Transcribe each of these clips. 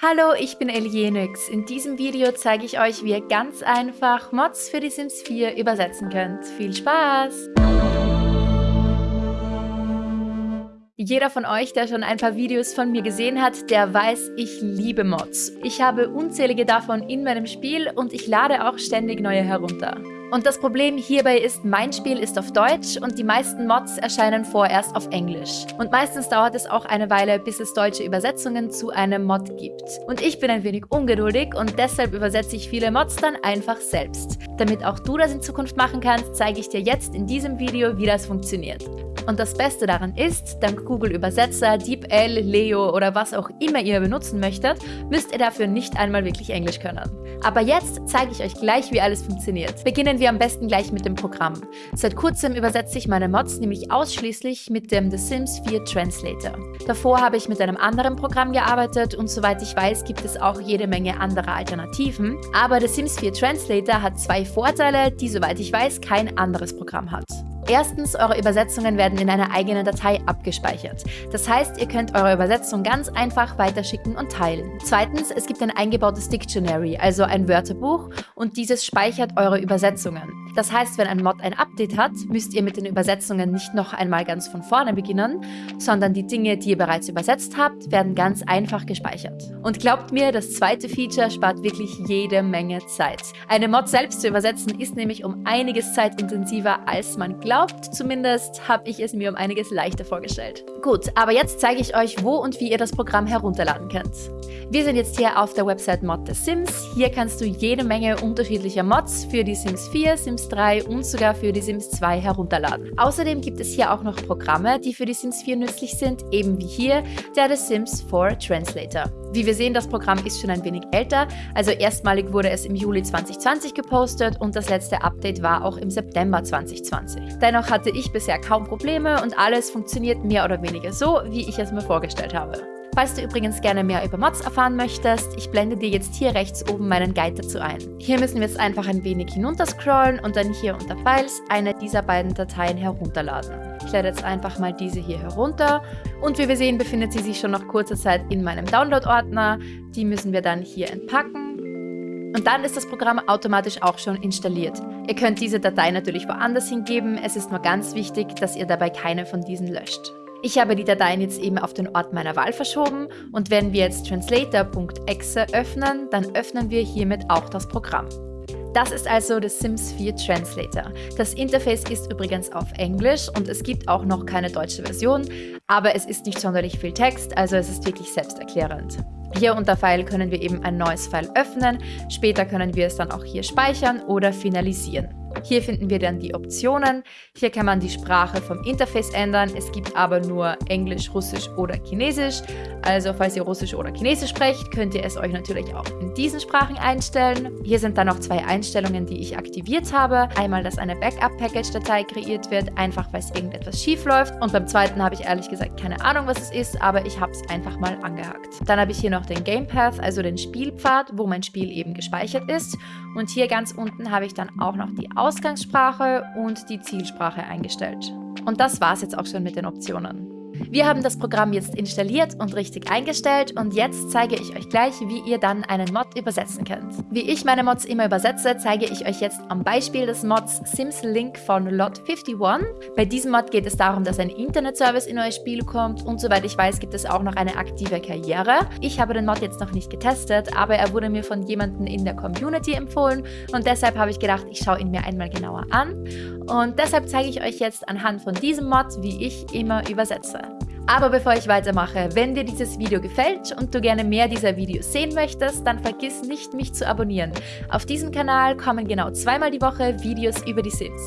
Hallo, ich bin Elienix. In diesem Video zeige ich euch, wie ihr ganz einfach Mods für die Sims 4 übersetzen könnt. Viel Spaß! Jeder von euch, der schon ein paar Videos von mir gesehen hat, der weiß, ich liebe Mods. Ich habe unzählige davon in meinem Spiel und ich lade auch ständig neue herunter. Und das Problem hierbei ist, mein Spiel ist auf Deutsch und die meisten Mods erscheinen vorerst auf Englisch. Und meistens dauert es auch eine Weile, bis es deutsche Übersetzungen zu einem Mod gibt. Und ich bin ein wenig ungeduldig und deshalb übersetze ich viele Mods dann einfach selbst. Damit auch du das in Zukunft machen kannst, zeige ich dir jetzt in diesem Video, wie das funktioniert. Und das Beste daran ist, dank Google Übersetzer, DeepL, Leo oder was auch immer ihr benutzen möchtet, müsst ihr dafür nicht einmal wirklich Englisch können. Aber jetzt zeige ich euch gleich, wie alles funktioniert. Beginnen wir am besten gleich mit dem Programm. Seit kurzem übersetze ich meine Mods nämlich ausschließlich mit dem The Sims 4 Translator. Davor habe ich mit einem anderen Programm gearbeitet und soweit ich weiß, gibt es auch jede Menge anderer Alternativen. Aber The Sims 4 Translator hat zwei Vorteile, die soweit ich weiß kein anderes Programm hat. Erstens, eure Übersetzungen werden in einer eigenen Datei abgespeichert. Das heißt, ihr könnt eure Übersetzung ganz einfach weiterschicken und teilen. Zweitens, es gibt ein eingebautes Dictionary, also ein Wörterbuch, und dieses speichert eure Übersetzungen. Das heißt, wenn ein Mod ein Update hat, müsst ihr mit den Übersetzungen nicht noch einmal ganz von vorne beginnen, sondern die Dinge, die ihr bereits übersetzt habt, werden ganz einfach gespeichert. Und glaubt mir, das zweite Feature spart wirklich jede Menge Zeit. Eine Mod selbst zu übersetzen ist nämlich um einiges zeitintensiver, als man glaubt. Zumindest habe ich es mir um einiges leichter vorgestellt. Gut, aber jetzt zeige ich euch, wo und wie ihr das Programm herunterladen könnt. Wir sind jetzt hier auf der Website Mod the Sims. Hier kannst du jede Menge unterschiedlicher Mods für die Sims 4, Sims 3 und sogar für die Sims 2 herunterladen. Außerdem gibt es hier auch noch Programme, die für die Sims 4 nützlich sind, eben wie hier der The Sims 4 Translator. Wie wir sehen, das Programm ist schon ein wenig älter, also erstmalig wurde es im Juli 2020 gepostet und das letzte Update war auch im September 2020. Dennoch hatte ich bisher kaum Probleme und alles funktioniert mehr oder weniger so, wie ich es mir vorgestellt habe. Falls du übrigens gerne mehr über Mods erfahren möchtest, ich blende dir jetzt hier rechts oben meinen Guide dazu ein. Hier müssen wir jetzt einfach ein wenig hinunterscrollen und dann hier unter Files eine dieser beiden Dateien herunterladen. Ich lade jetzt einfach mal diese hier herunter und wie wir sehen, befindet sie sich schon nach kurzer Zeit in meinem Download-Ordner. Die müssen wir dann hier entpacken. Und dann ist das Programm automatisch auch schon installiert. Ihr könnt diese Datei natürlich woanders hingeben, es ist nur ganz wichtig, dass ihr dabei keine von diesen löscht. Ich habe die Dateien jetzt eben auf den Ort meiner Wahl verschoben und wenn wir jetzt translator.exe öffnen, dann öffnen wir hiermit auch das Programm. Das ist also der Sims 4 Translator. Das Interface ist übrigens auf Englisch und es gibt auch noch keine deutsche Version, aber es ist nicht sonderlich viel Text, also es ist wirklich selbsterklärend. Hier unter File können wir eben ein neues File öffnen, später können wir es dann auch hier speichern oder finalisieren. Hier finden wir dann die Optionen. Hier kann man die Sprache vom Interface ändern. Es gibt aber nur Englisch, Russisch oder Chinesisch. Also falls ihr Russisch oder Chinesisch sprecht, könnt ihr es euch natürlich auch in diesen Sprachen einstellen. Hier sind dann noch zwei Einstellungen, die ich aktiviert habe. Einmal, dass eine Backup-Package-Datei kreiert wird, einfach weil es irgendetwas schief läuft. Und beim zweiten habe ich ehrlich gesagt keine Ahnung, was es ist, aber ich habe es einfach mal angehakt. Dann habe ich hier noch den Game Path, also den Spielpfad, wo mein Spiel eben gespeichert ist. Und hier ganz unten habe ich dann auch noch die Ausgangssprache und die Zielsprache eingestellt. Und das war es jetzt auch schon mit den Optionen. Wir haben das Programm jetzt installiert und richtig eingestellt und jetzt zeige ich euch gleich, wie ihr dann einen Mod übersetzen könnt. Wie ich meine Mods immer übersetze, zeige ich euch jetzt am Beispiel des Mods Sims Link von Lot51. Bei diesem Mod geht es darum, dass ein Internetservice in euer Spiel kommt und soweit ich weiß, gibt es auch noch eine aktive Karriere. Ich habe den Mod jetzt noch nicht getestet, aber er wurde mir von jemandem in der Community empfohlen und deshalb habe ich gedacht, ich schaue ihn mir einmal genauer an. Und deshalb zeige ich euch jetzt anhand von diesem Mod, wie ich immer übersetze. Aber bevor ich weitermache, wenn dir dieses Video gefällt und du gerne mehr dieser Videos sehen möchtest, dann vergiss nicht, mich zu abonnieren. Auf diesem Kanal kommen genau zweimal die Woche Videos über die Sims.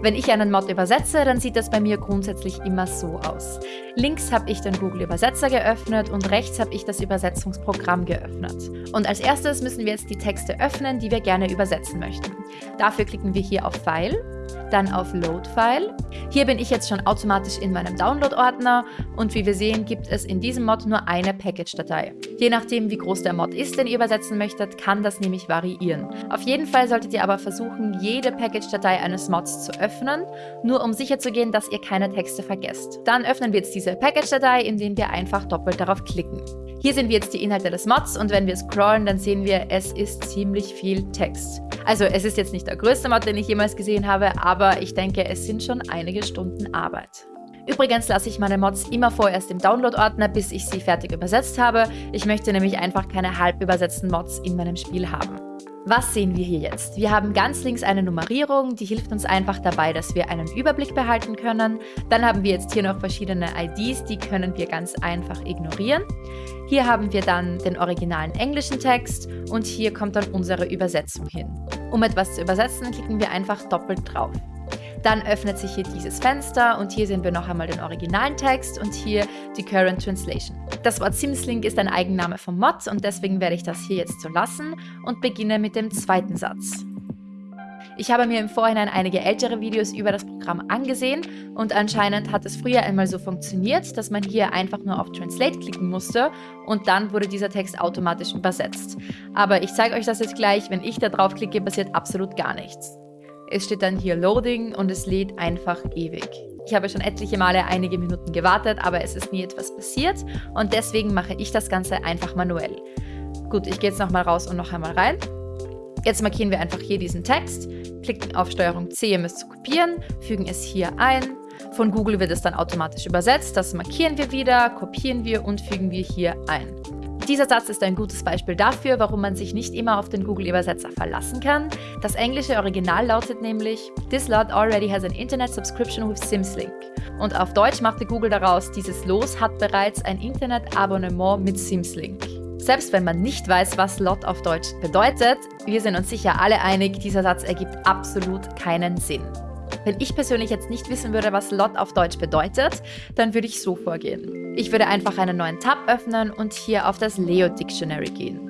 Wenn ich einen Mod übersetze, dann sieht das bei mir grundsätzlich immer so aus. Links habe ich den Google Übersetzer geöffnet und rechts habe ich das Übersetzungsprogramm geöffnet. Und als erstes müssen wir jetzt die Texte öffnen, die wir gerne übersetzen möchten. Dafür klicken wir hier auf File dann auf Load File. Hier bin ich jetzt schon automatisch in meinem Download-Ordner und wie wir sehen, gibt es in diesem Mod nur eine Package-Datei. Je nachdem, wie groß der Mod ist, den ihr übersetzen möchtet, kann das nämlich variieren. Auf jeden Fall solltet ihr aber versuchen, jede Package-Datei eines Mods zu öffnen, nur um sicherzugehen, dass ihr keine Texte vergesst. Dann öffnen wir jetzt diese Package-Datei, indem wir einfach doppelt darauf klicken. Hier sehen wir jetzt die Inhalte des Mods und wenn wir scrollen, dann sehen wir, es ist ziemlich viel Text. Also es ist jetzt nicht der größte Mod, den ich jemals gesehen habe, aber ich denke, es sind schon einige Stunden Arbeit. Übrigens lasse ich meine Mods immer vorerst im Download-Ordner, bis ich sie fertig übersetzt habe. Ich möchte nämlich einfach keine halb übersetzten Mods in meinem Spiel haben. Was sehen wir hier jetzt? Wir haben ganz links eine Nummerierung, die hilft uns einfach dabei, dass wir einen Überblick behalten können. Dann haben wir jetzt hier noch verschiedene IDs, die können wir ganz einfach ignorieren. Hier haben wir dann den originalen englischen Text und hier kommt dann unsere Übersetzung hin. Um etwas zu übersetzen, klicken wir einfach doppelt drauf. Dann öffnet sich hier dieses Fenster und hier sehen wir noch einmal den originalen Text und hier die Current Translation. Das Wort Simslink ist ein Eigenname vom Mod und deswegen werde ich das hier jetzt so lassen und beginne mit dem zweiten Satz. Ich habe mir im Vorhinein einige ältere Videos über das Programm angesehen und anscheinend hat es früher einmal so funktioniert, dass man hier einfach nur auf Translate klicken musste und dann wurde dieser Text automatisch übersetzt. Aber ich zeige euch das jetzt gleich, wenn ich da drauf klicke, passiert absolut gar nichts. Es steht dann hier Loading und es lädt einfach ewig. Ich habe schon etliche Male einige Minuten gewartet, aber es ist nie etwas passiert und deswegen mache ich das Ganze einfach manuell. Gut, ich gehe jetzt nochmal raus und noch einmal rein. Jetzt markieren wir einfach hier diesen Text, klicken auf STRG C, um es zu kopieren, fügen es hier ein. Von Google wird es dann automatisch übersetzt, das markieren wir wieder, kopieren wir und fügen wir hier ein. Dieser Satz ist ein gutes Beispiel dafür, warum man sich nicht immer auf den Google-Übersetzer verlassen kann. Das englische Original lautet nämlich This lot already has an Internet subscription with Simslink. Und auf Deutsch machte Google daraus, dieses Los hat bereits ein Internet-Abonnement mit Simslink. Selbst wenn man nicht weiß, was Lot auf Deutsch bedeutet, wir sind uns sicher alle einig, dieser Satz ergibt absolut keinen Sinn. Wenn ich persönlich jetzt nicht wissen würde, was Lot auf Deutsch bedeutet, dann würde ich so vorgehen. Ich würde einfach einen neuen Tab öffnen und hier auf das Leo Dictionary gehen.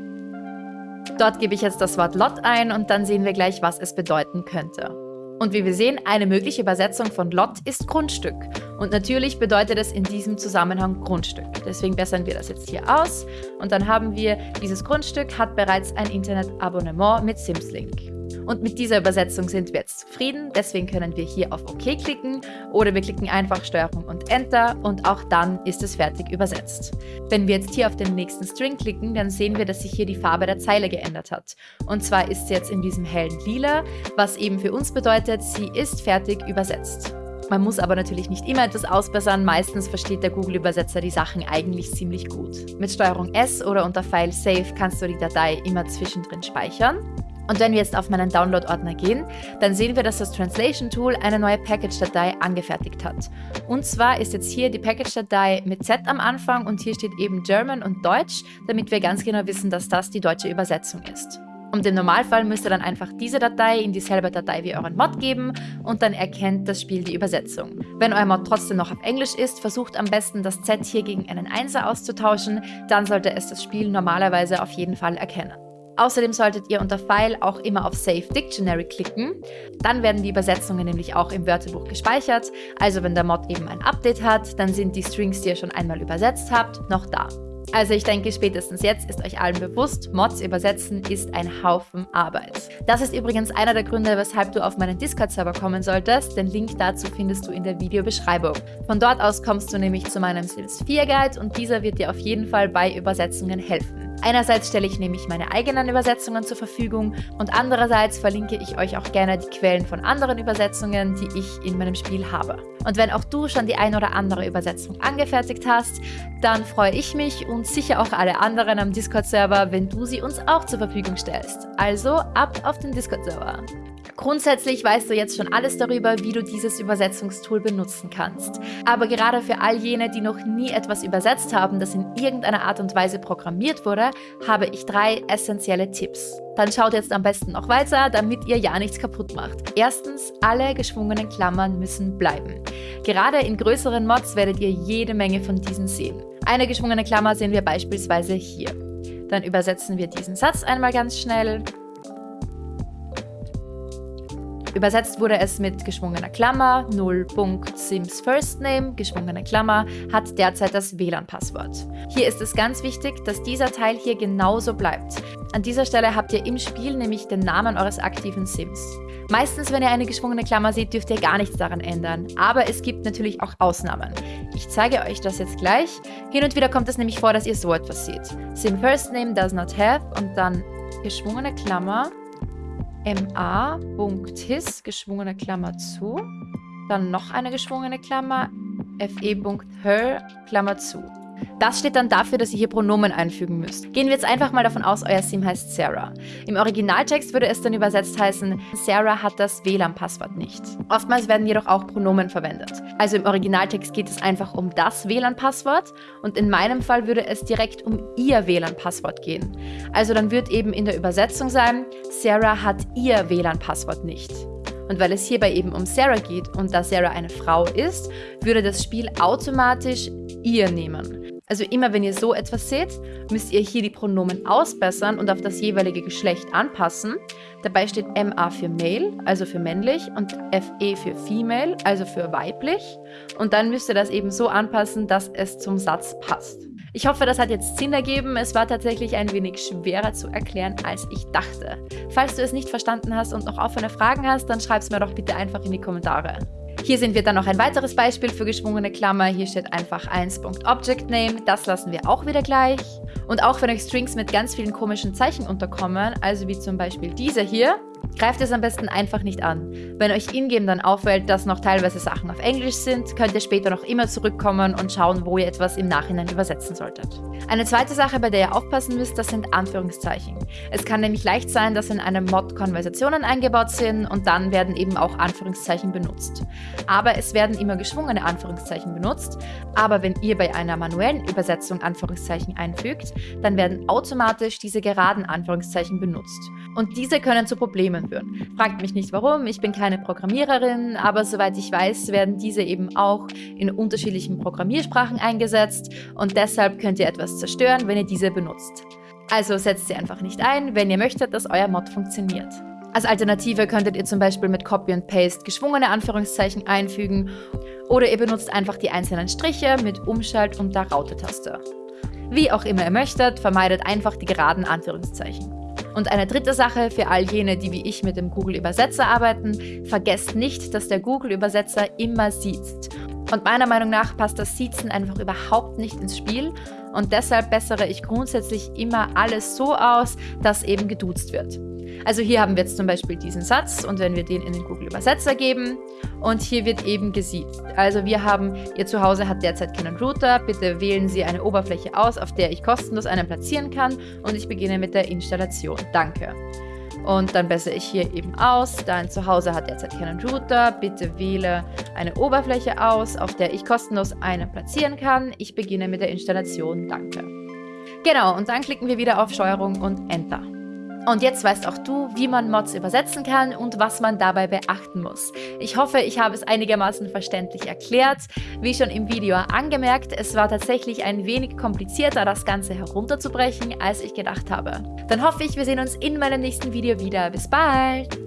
Dort gebe ich jetzt das Wort Lot ein und dann sehen wir gleich, was es bedeuten könnte. Und wie wir sehen, eine mögliche Übersetzung von Lot ist Grundstück. Und natürlich bedeutet es in diesem Zusammenhang Grundstück. Deswegen bessern wir das jetzt hier aus. Und dann haben wir, dieses Grundstück hat bereits ein Internetabonnement mit Simslink. Und mit dieser Übersetzung sind wir jetzt zufrieden, deswegen können wir hier auf OK klicken oder wir klicken einfach STRG und Enter und auch dann ist es fertig übersetzt. Wenn wir jetzt hier auf den nächsten String klicken, dann sehen wir, dass sich hier die Farbe der Zeile geändert hat. Und zwar ist sie jetzt in diesem hellen Lila, was eben für uns bedeutet, sie ist fertig übersetzt. Man muss aber natürlich nicht immer etwas ausbessern, meistens versteht der Google-Übersetzer die Sachen eigentlich ziemlich gut. Mit STRG S oder unter File Save kannst du die Datei immer zwischendrin speichern. Und wenn wir jetzt auf meinen Download-Ordner gehen, dann sehen wir, dass das Translation Tool eine neue Package-Datei angefertigt hat. Und zwar ist jetzt hier die Package-Datei mit Z am Anfang und hier steht eben German und Deutsch, damit wir ganz genau wissen, dass das die deutsche Übersetzung ist. Und im Normalfall müsst ihr dann einfach diese Datei in dieselbe Datei wie euren Mod geben und dann erkennt das Spiel die Übersetzung. Wenn euer Mod trotzdem noch auf Englisch ist, versucht am besten das Z hier gegen einen Einser auszutauschen, dann sollte es das Spiel normalerweise auf jeden Fall erkennen. Außerdem solltet ihr unter File auch immer auf Save Dictionary klicken. Dann werden die Übersetzungen nämlich auch im Wörterbuch gespeichert. Also wenn der Mod eben ein Update hat, dann sind die Strings, die ihr schon einmal übersetzt habt, noch da. Also ich denke, spätestens jetzt ist euch allen bewusst, Mods übersetzen ist ein Haufen Arbeit. Das ist übrigens einer der Gründe, weshalb du auf meinen Discord-Server kommen solltest. Den Link dazu findest du in der Videobeschreibung. Von dort aus kommst du nämlich zu meinem Sims 4 Guide und dieser wird dir auf jeden Fall bei Übersetzungen helfen. Einerseits stelle ich nämlich meine eigenen Übersetzungen zur Verfügung und andererseits verlinke ich euch auch gerne die Quellen von anderen Übersetzungen, die ich in meinem Spiel habe. Und wenn auch du schon die ein oder andere Übersetzung angefertigt hast, dann freue ich mich und sicher auch alle anderen am Discord-Server, wenn du sie uns auch zur Verfügung stellst. Also ab auf den Discord-Server. Grundsätzlich weißt du jetzt schon alles darüber, wie du dieses Übersetzungstool benutzen kannst. Aber gerade für all jene, die noch nie etwas übersetzt haben, das in irgendeiner Art und Weise programmiert wurde, habe ich drei essentielle Tipps. Dann schaut jetzt am besten noch weiter, damit ihr ja nichts kaputt macht. Erstens, alle geschwungenen Klammern müssen bleiben. Gerade in größeren Mods werdet ihr jede Menge von diesen sehen. Eine geschwungene Klammer sehen wir beispielsweise hier. Dann übersetzen wir diesen Satz einmal ganz schnell. Übersetzt wurde es mit geschwungener Klammer, 0.sims first name, geschwungene Klammer, hat derzeit das WLAN-Passwort. Hier ist es ganz wichtig, dass dieser Teil hier genauso bleibt. An dieser Stelle habt ihr im Spiel nämlich den Namen eures aktiven Sims. Meistens, wenn ihr eine geschwungene Klammer seht, dürft ihr gar nichts daran ändern. Aber es gibt natürlich auch Ausnahmen. Ich zeige euch das jetzt gleich. Hin und wieder kommt es nämlich vor, dass ihr so etwas seht. Sim first name does not have und dann geschwungene Klammer ma.his, geschwungene Klammer zu, dann noch eine geschwungene Klammer, fe.her, Klammer zu. Das steht dann dafür, dass ihr hier Pronomen einfügen müsst. Gehen wir jetzt einfach mal davon aus, euer Sim heißt Sarah. Im Originaltext würde es dann übersetzt heißen, Sarah hat das WLAN-Passwort nicht. Oftmals werden jedoch auch Pronomen verwendet. Also im Originaltext geht es einfach um das WLAN-Passwort und in meinem Fall würde es direkt um ihr WLAN-Passwort gehen. Also dann wird eben in der Übersetzung sein, Sarah hat ihr WLAN-Passwort nicht. Und weil es hierbei eben um Sarah geht und da Sarah eine Frau ist, würde das Spiel automatisch ihr nehmen. Also immer wenn ihr so etwas seht, müsst ihr hier die Pronomen ausbessern und auf das jeweilige Geschlecht anpassen. Dabei steht MA für Male, also für männlich, und FE für Female, also für weiblich. Und dann müsst ihr das eben so anpassen, dass es zum Satz passt. Ich hoffe, das hat jetzt Sinn ergeben. Es war tatsächlich ein wenig schwerer zu erklären, als ich dachte. Falls du es nicht verstanden hast und noch offene Fragen hast, dann schreib es mir doch bitte einfach in die Kommentare. Hier sehen wir dann noch ein weiteres Beispiel für geschwungene Klammer. Hier steht einfach 1.ObjectName. Das lassen wir auch wieder gleich. Und auch wenn euch Strings mit ganz vielen komischen Zeichen unterkommen, also wie zum Beispiel diese hier, Greift es am besten einfach nicht an. Wenn euch ingame dann auffällt, dass noch teilweise Sachen auf Englisch sind, könnt ihr später noch immer zurückkommen und schauen, wo ihr etwas im Nachhinein übersetzen solltet. Eine zweite Sache, bei der ihr aufpassen müsst, das sind Anführungszeichen. Es kann nämlich leicht sein, dass in einem Mod Konversationen eingebaut sind und dann werden eben auch Anführungszeichen benutzt. Aber es werden immer geschwungene Anführungszeichen benutzt, aber wenn ihr bei einer manuellen Übersetzung Anführungszeichen einfügt, dann werden automatisch diese geraden Anführungszeichen benutzt. Und diese können zu Problemen führen. Fragt mich nicht warum, ich bin keine Programmiererin, aber soweit ich weiß, werden diese eben auch in unterschiedlichen Programmiersprachen eingesetzt und deshalb könnt ihr etwas zerstören, wenn ihr diese benutzt. Also setzt sie einfach nicht ein, wenn ihr möchtet, dass euer Mod funktioniert. Als Alternative könntet ihr zum Beispiel mit Copy und Paste geschwungene Anführungszeichen einfügen oder ihr benutzt einfach die einzelnen Striche mit Umschalt- und der Raute-Taste. Wie auch immer ihr möchtet, vermeidet einfach die geraden Anführungszeichen. Und eine dritte Sache für all jene, die wie ich mit dem Google-Übersetzer arbeiten, vergesst nicht, dass der Google-Übersetzer immer sieht. Und meiner Meinung nach passt das Siezen einfach überhaupt nicht ins Spiel und deshalb bessere ich grundsätzlich immer alles so aus, dass eben geduzt wird. Also hier haben wir jetzt zum Beispiel diesen Satz und wenn wir den in den Google Übersetzer geben und hier wird eben gesiezt. Also wir haben, Ihr Zuhause hat derzeit keinen Router, bitte wählen Sie eine Oberfläche aus, auf der ich kostenlos einen platzieren kann und ich beginne mit der Installation. Danke. Und dann bessere ich hier eben aus, dein Zuhause hat derzeit keinen Router, bitte wähle eine Oberfläche aus, auf der ich kostenlos einen platzieren kann. Ich beginne mit der Installation, danke. Genau, und dann klicken wir wieder auf Steuerung und Enter. Und jetzt weißt auch du, wie man Mods übersetzen kann und was man dabei beachten muss. Ich hoffe, ich habe es einigermaßen verständlich erklärt. Wie schon im Video angemerkt, es war tatsächlich ein wenig komplizierter, das Ganze herunterzubrechen, als ich gedacht habe. Dann hoffe ich, wir sehen uns in meinem nächsten Video wieder. Bis bald!